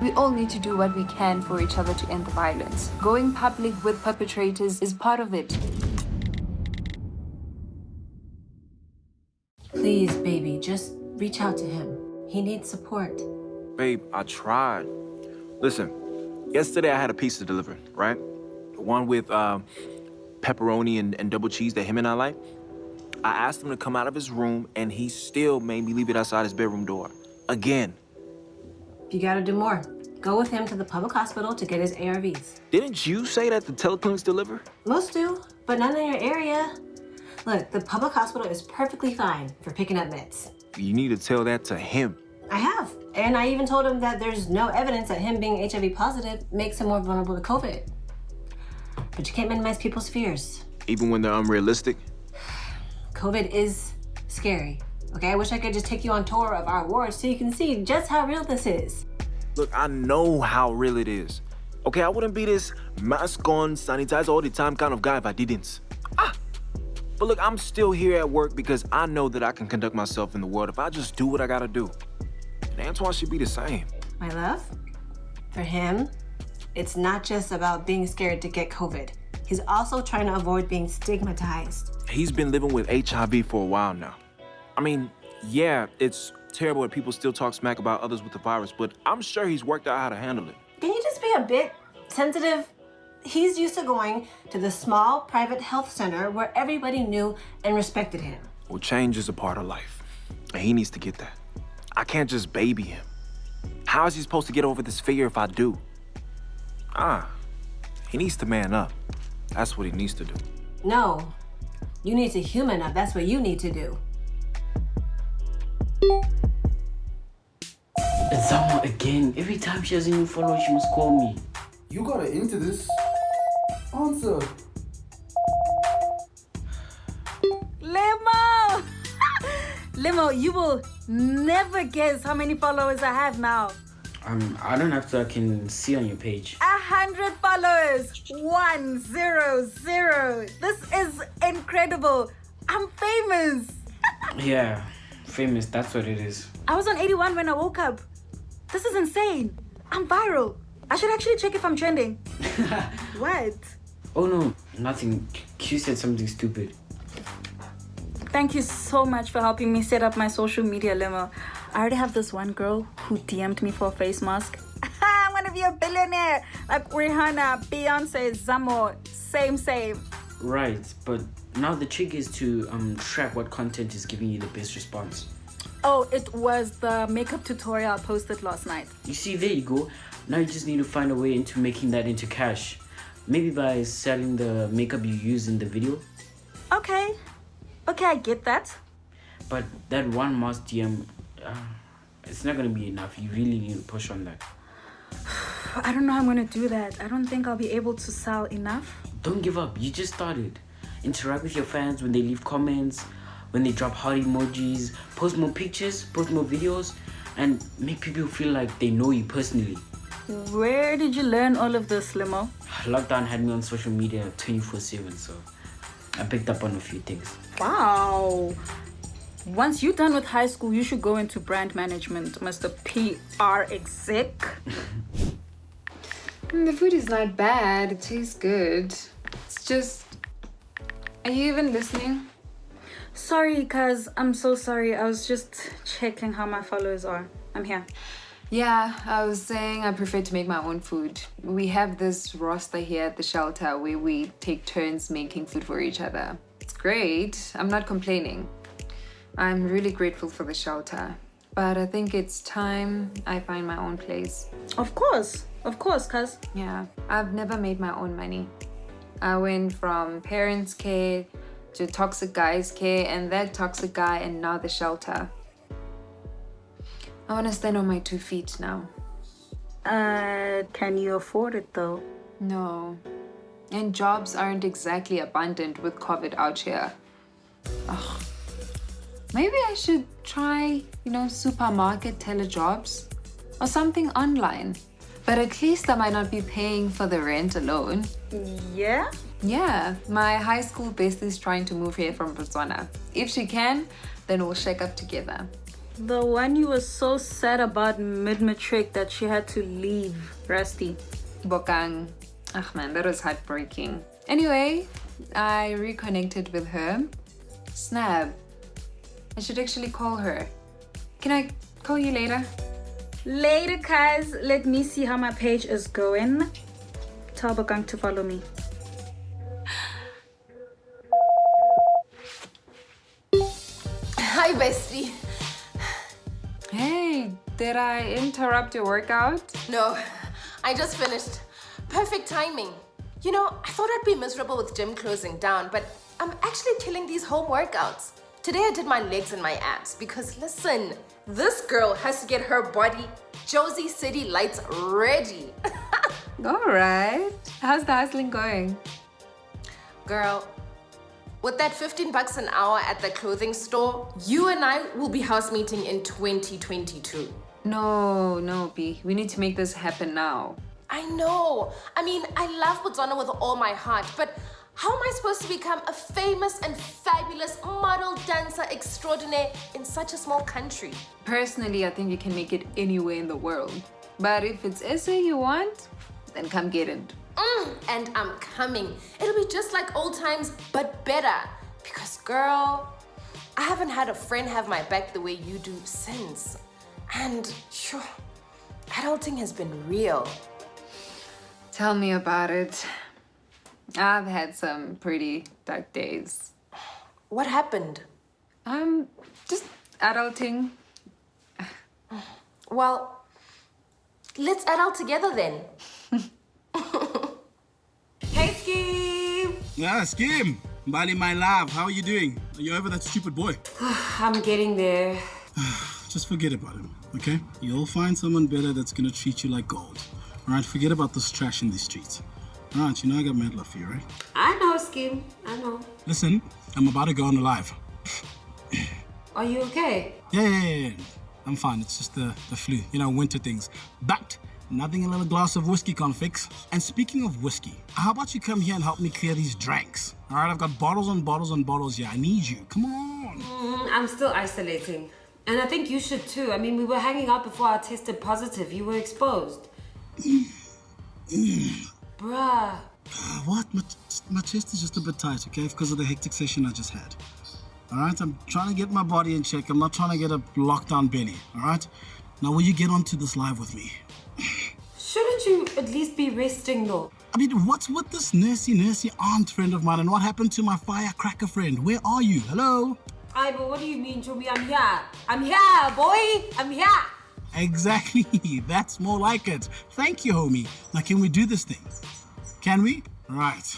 We all need to do what we can for each other to end the violence. Going public with perpetrators is part of it. Please, baby, just reach out to him. He needs support. Babe, I tried. Listen, yesterday I had a pizza delivered, right? The one with uh, pepperoni and, and double cheese that him and I like. I asked him to come out of his room, and he still made me leave it outside his bedroom door. Again. You gotta do more. Go with him to the public hospital to get his ARVs. Didn't you say that the teleclinics deliver? Most do, but none in your area. Look, the public hospital is perfectly fine for picking up meds. You need to tell that to him. I have. And I even told him that there's no evidence that him being HIV positive makes him more vulnerable to COVID. But you can't minimize people's fears. Even when they're unrealistic? COVID is scary. Okay, I wish I could just take you on tour of our ward so you can see just how real this is. Look, I know how real it is. Okay, I wouldn't be this mask on, sanitize all the time kind of guy if I didn't. Ah! But look, I'm still here at work because I know that I can conduct myself in the world if I just do what I gotta do. And Antoine should be the same. My love, for him, it's not just about being scared to get COVID. He's also trying to avoid being stigmatized. He's been living with HIV for a while now. I mean, yeah, it's terrible that people still talk smack about others with the virus, but I'm sure he's worked out how to handle it. Can you just be a bit sensitive? He's used to going to the small private health center where everybody knew and respected him. Well, change is a part of life, and he needs to get that. I can't just baby him. How is he supposed to get over this fear if I do? Ah, he needs to man up. That's what he needs to do. No, you need to human up. That's what you need to do. It's Zama again. Every time she has a new follower, she must call me. You got her into this. Answer. Limo! Limo, you will never guess how many followers I have now. Um, I don't have to. I can see on your page. A hundred followers. One zero zero. This is incredible. I'm famous. yeah, famous. That's what it is. I was on 81 when I woke up. This is insane. I'm viral. I should actually check if I'm trending. what? Oh no, nothing. Q said something stupid. Thank you so much for helping me set up my social media limo. I already have this one girl who DM'd me for a face mask. I'm gonna be a billionaire like Rihanna, Beyonce, Zamo, same, same. Right, but now the trick is to um, track what content is giving you the best response. Oh, it was the makeup tutorial I posted last night. You see, there you go. Now you just need to find a way into making that into cash. Maybe by selling the makeup you use in the video. Okay. Okay, I get that. But that one mask DM, uh, it's not gonna be enough. You really need to push on that. I don't know how I'm gonna do that. I don't think I'll be able to sell enough. Don't give up. You just started. Interact with your fans when they leave comments, when they drop heart emojis, post more pictures, post more videos, and make people feel like they know you personally. Where did you learn all of this, Limo? Lockdown had me on social media 24-7, so I picked up on a few things. Wow. Once you're done with high school, you should go into brand management, Mr. PR exec. The food is not bad. It tastes good. It's just... Are you even listening? Sorry, cuz I'm so sorry. I was just checking how my followers are. I'm here. Yeah, I was saying I prefer to make my own food. We have this roster here at the shelter where we take turns making food for each other. It's great. I'm not complaining. I'm really grateful for the shelter. But I think it's time I find my own place. Of course. Of course, cuz. Yeah, I've never made my own money. I went from parents' care to toxic guy's care and that toxic guy and now the shelter. I want to stand on my two feet now. Uh, can you afford it though? No. And jobs aren't exactly abundant with COVID out here. Ugh. Maybe I should try, you know, supermarket telejobs or something online. But at least I might not be paying for the rent alone. Yeah? Yeah, my high school bestie is trying to move here from Botswana. If she can, then we'll shake up together. The one you were so sad about mid-matric that she had to leave, Rusty. Bokang. Ach man, that was heartbreaking. Anyway, I reconnected with her. Snap. I should actually call her. Can I call you later? Later, guys. Let me see how my page is going. Tell Bokang to follow me. Hi, bestie. Hey, did I interrupt your workout? No, I just finished. Perfect timing. You know, I thought I'd be miserable with gym closing down, but I'm actually killing these home workouts. Today I did my legs and my abs because listen, this girl has to get her body Jozi City lights ready. All right. How's the hustling going? Girl, with that 15 bucks an hour at the clothing store, you and I will be house meeting in 2022. No, no, B. We need to make this happen now. I know. I mean, I love Botswana with all my heart, but how am I supposed to become a famous and fabulous model dancer extraordinaire in such a small country? Personally, I think you can make it anywhere in the world. But if it's SA you want, then come get it. Mm, and I'm coming. It'll be just like old times, but better. Because, girl, I haven't had a friend have my back the way you do since. And, sure, adulting has been real. Tell me about it. I've had some pretty dark days. What happened? Um, just adulting. Well, let's adult together then. Yeah, Skim. Mbali, my love, how are you doing? Are you over that stupid boy? I'm getting there. Just forget about him, okay? You'll find someone better that's gonna treat you like gold. Alright, forget about this trash in the streets. Alright, you know I got mad love for you, right? I know, Scheme. I know. Listen, I'm about to go on live. Are you okay? Yeah, yeah, yeah, yeah. I'm fine. It's just the, the flu, you know, winter things. But nothing a little glass of whiskey can't fix. And speaking of whiskey, how about you come here and help me clear these dranks? All right, I've got bottles and bottles and bottles here. I need you. Come on. Mm, I'm still isolating. And I think you should too. I mean, we were hanging out before I tested positive. You were exposed. Bruh. What? My, my chest is just a bit tight, okay? Because of the hectic session I just had. All right, I'm trying to get my body in check. I'm not trying to get a lockdown belly. All right. Now, will you get onto this live with me? Shouldn't at least be resting though? I mean, what's with this nursey, nursey aunt friend of mine, and what happened to my firecracker friend? Where are you? Hello? Aye, but what do you mean, Chomi? I'm here. I'm here, boy. I'm here. Exactly. That's more like it. Thank you, homie. Now, can we do this thing? Can we? Right.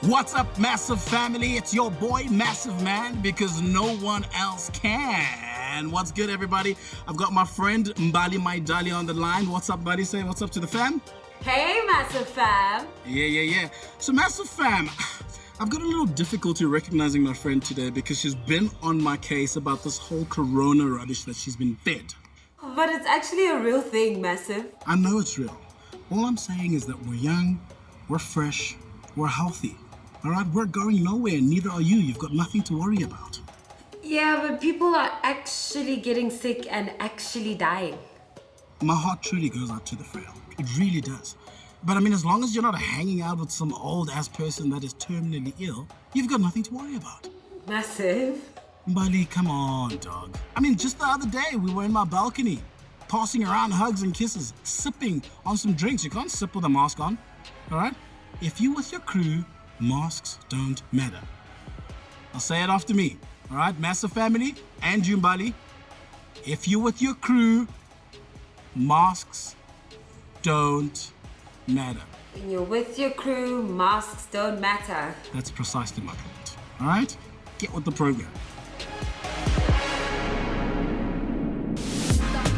What's up, Massive Family? It's your boy, Massive Man, because no one else can. And what's good, everybody? I've got my friend Mbali Maidali on the line. What's up, buddy? Say what's up to the fam. Hey, massive fam. Yeah, yeah, yeah. So, Massive Fam, I've got a little difficulty recognizing my friend today because she's been on my case about this whole corona rubbish that she's been fed. But it's actually a real thing, massive. I know it's real. All I'm saying is that we're young, we're fresh, we're healthy. All right, we're going nowhere, neither are you. You've got nothing to worry about. Yeah, but people are actually getting sick and actually dying. My heart truly goes out to the frail. It really does. But I mean, as long as you're not hanging out with some old ass person that is terminally ill, you've got nothing to worry about. Massive. Mbali, come on, dog. I mean, just the other day, we were in my balcony, passing around hugs and kisses, sipping on some drinks. You can't sip with a mask on, all right? If you with your crew, masks don't matter. I'll say it after me, all right? Massive family and Jumbali. If you're with your crew, masks don't matter. When you're with your crew, masks don't matter. That's precisely my point, all right? Get with the program.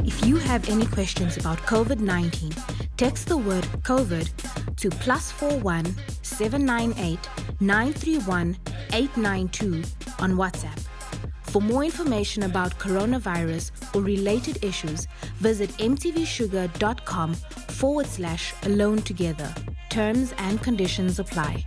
If you have any questions about COVID 19, text the word COVID to plus 41 798 931 892 on WhatsApp. For more information about coronavirus or related issues, visit mtvshuga.com forward slash alone together. Terms and conditions apply.